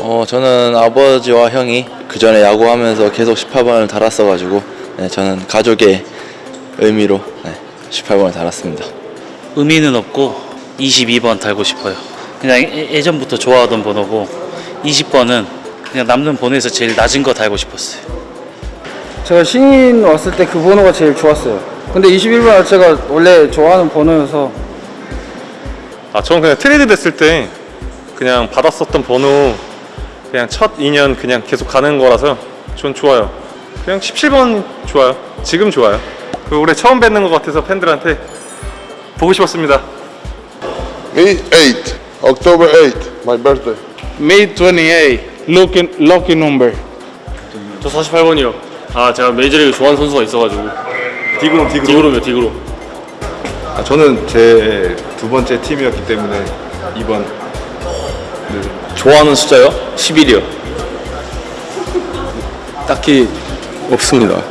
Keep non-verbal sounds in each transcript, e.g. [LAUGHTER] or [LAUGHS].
어, 저는 아버지와 형이 그 전에 야구하면서 계속 18번을 달았어가지고 네, 저는 가족의 의미로 네, 18번을 달았습니다. 의미는 없고 22번 달고 싶어요. 그냥 예- 예전부터 좋아하던 번호고 20번은 그냥 남는 번호에서 제일 낮은 거 달고 싶었어요. 제가 신인 왔을 때 그 번호가 제일 좋았어요. 근데 21번 자체가 원래 좋아하는 번호여서 아 저는 그냥 트레이드 됐을 때 그냥 받았었던 번호 그냥 첫 2년 그냥 계속 가는 거라서 전 좋아요. 그냥 17번 좋아요. 지금 좋아요. 그 올해 처음 뵙는 것 같아서 팬들한테 보고 싶었습니다. Me, 8. October 8, my birthday. May 28, lucky, lucky number. 저 48번이요. 아 제가 메이저리그 좋아하는 선수가 있어가지고 디그로 디그로. 디그로면 디그로. 아, 저는 제 두 번째 팀이었기 때문에 이번 좋아하는 숫자요? 11이요. 딱히 없습니다.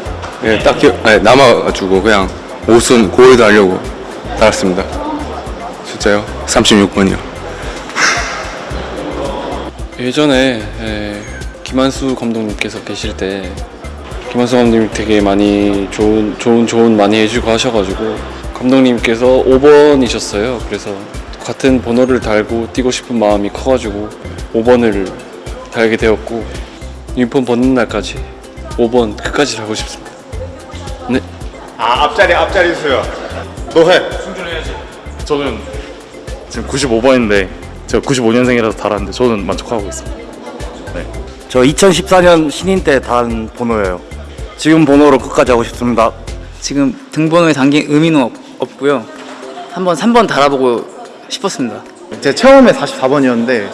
예, 딱히 아니, 남아가지고 그냥 옷은 고에도 하려고 달았습니다. 숫자요? 36번이요. 예전에 에, 김한수 감독님께서 계실 때 김한수 감독님 되게 많이 좋은 좋은 조언 많이 해주고 하셔가지고 감독님께서 5번이셨어요. 그래서 같은 번호를 달고 뛰고 싶은 마음이 커가지고 5번을 달게 되었고 유니폼 벗는 날까지 5번 끝까지 달고 싶습니다. 네. 아 앞자리 앞자리 수요. 너 해. 저는 지금 95번인데 제가 95년생이라서 달았는데 저는 만족하고 있습니다. 저 2014년 신인 때 단 번호예요. 지금 번호로 끝까지 하고 싶습니다. 지금 등번호에 담긴 의미는 없, 없고요. 한번 3번 달아보고 싶었습니다. 제 처음에 44번이었는데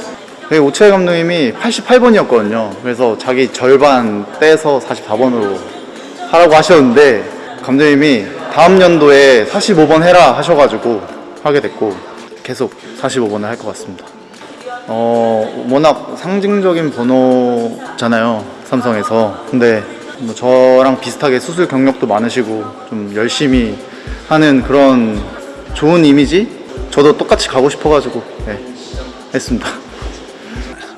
그 오채 감독님이 88번이었거든요. 그래서 자기 절반 떼서 44번으로 하라고 하셨는데 감독님이 다음 연도에 45번 해라 하셔가지고 하게 됐고 계속 45번을 할 것 같습니다. 어 워낙 상징적인 번호잖아요 삼성에서 근데 뭐 저랑 비슷하게 수술 경력도 많으시고 좀 열심히 하는 그런 좋은 이미지 저도 똑같이 가고 싶어가지고 네, 했습니다.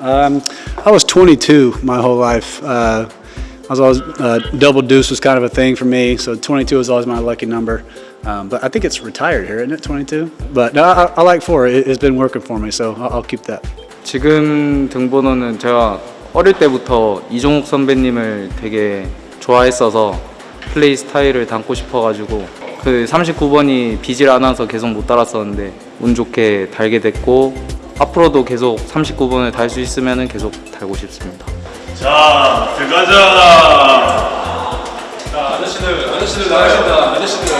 Um, I was 22 my whole life. Uh, I was always uh, double deuce was kind of a thing for me, so 22 was always my lucky number. Um, but I think it's retired here, isn't it? 22. But no, I, I like four. It, it's been working for me, so I'll, I'll keep that. 지금 등번호는 제가 어릴 때부터 이종욱 선배님을 되게 좋아했어서 플레이 스타일을 담고 싶어가지고 그 39번이 비질 않아서 계속 못 달았었는데 운 좋게 달게 됐고 앞으로도 계속 39번을 달 수 있으면 계속 달고 싶습니다. 자 들어가자. 자 아저씨들 아저씨들 나가신다. 아저씨들.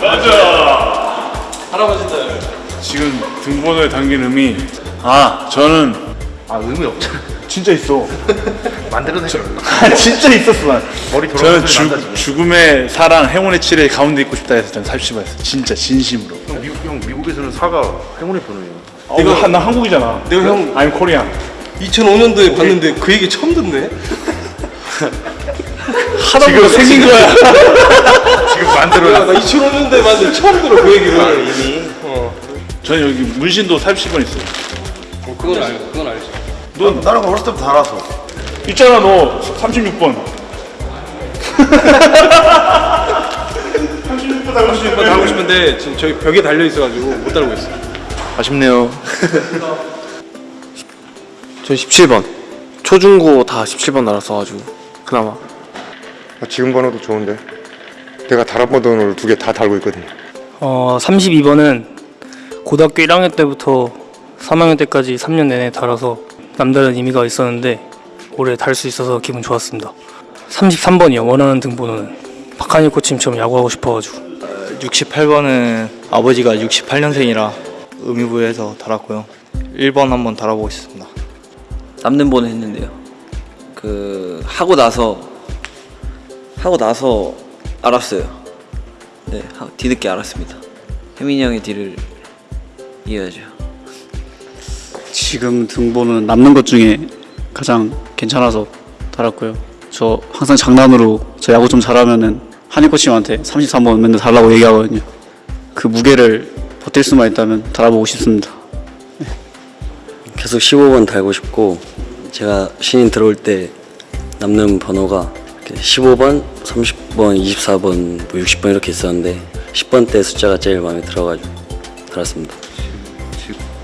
가자. 할아버지들. 지금 등번호에 담긴 의미. 아, 저는 아 의미 없잖아. [LAUGHS] 진짜 있어. [LAUGHS] 만들어내. 진짜 있었어 난. 머리 저는 죽, 죽음의 사랑 행운의 칠에 가운데 있고 싶다 해서 저는 30번 했어. 진짜 진심으로. 미국 미국에서는 사가 행운의 번호예요. 이거 한- 나 한국이잖아. 내가 형 I'm Korean. 2005년도에 봤는데 그 얘기 처음 듣네. 하다 보니까 생긴 거야. [LAUGHS] 지금 만들어. 나 2005년도에 봤는데 처음 들어 그 얘기를 이미. 저는 여기 문신도 30번 있어요. 그건 알고 그건 알지. 너 나랑 어렸을 때부터 알았어. 있잖아 너 36번. [LAUGHS] 36번 달고 싶 달고 싶은데 지금 저기 벽에 달려 있어가지고 못 달고 있어. 아쉽네요. [LAUGHS] 저 17번. 초중고 다 17번 달았어가지고 그나마. 아, 지금 번호도 좋은데. 내가 다른 번호를 두 개 다 달고 있거든요. 어, 32번은 고등학교 1학년 때부터 3학년 때까지 3년 내내 달아서 남다른 의미가 있었는데 올해 달 수 있어서 기분 좋았습니다. 33번이요. 원하는 등번호는 박한일 코치님처럼 야구하고 싶어가지고 68번은 아버지가 68년생이라 의미부여해서 달았고요. 1번 한번 달아보고 싶습니다. 남는 번호 했는데요. 그 하고 나서 하고 나서 알았어요. 네, 하- 뒤늦게 알았습니다. 혜민이 형의 뒤를 이어야죠. 지금 등번호는 남는 것 중에 가장 괜찮아서 달았고요. 저 항상 장난으로 저 야구 좀 잘하면은 한일 코치님한테 33번 맨날 달라고 얘기하거든요. 그 무게를 버틸 수만 있다면 달아보고 싶습니다. 계속 15번 달고 싶고 제가 신인 들어올 때 남는 번호가 15번, 30번, 24번, 뭐 60번 이렇게 있었는데 10번 때 숫자가 제일 마음에 들어가지고 달았습니다.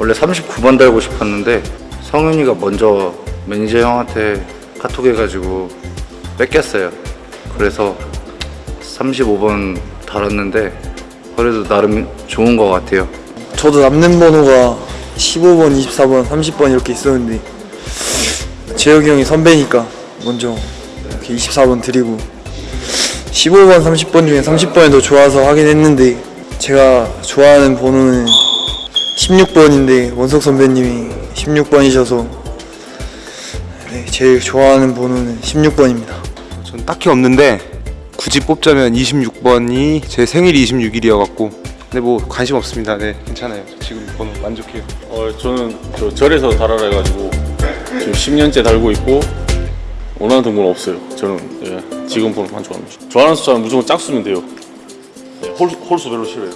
원래 39번 달고 싶었는데 성윤이가 먼저 매니저 형한테 카톡 해가지고 뺏겼어요. 그래서 35번 달았는데 그래도 나름 좋은 것 같아요. 저도 남는 번호가 15번, 24번, 30번 이렇게 있었는데 재혁이 형이 선배니까 먼저 이렇게 24번 드리고 15번, 30번 중에 30번이 더 좋아서 하긴 했는데 제가 좋아하는 번호는 16번인데 원석 선배님이 16번이셔서 네, 제일 좋아하는 번호는 16번입니다. 전 딱히 없는데 굳이 뽑자면 26번이 제 생일이 26일이어갖고 근데 뭐 관심 없습니다. 네 괜찮아요. 지금 번호 만족해요. 어, 저는 저 절에서 달아라 해가지고 지금 10년째 달고 있고 원하는 등번호 없어요. 저는 예, 지금 번호만 좋아합니다. 좋아하는 숫자는 무조건 짝수면 돼요. 예, 홀, 홀수 별로 싫어요.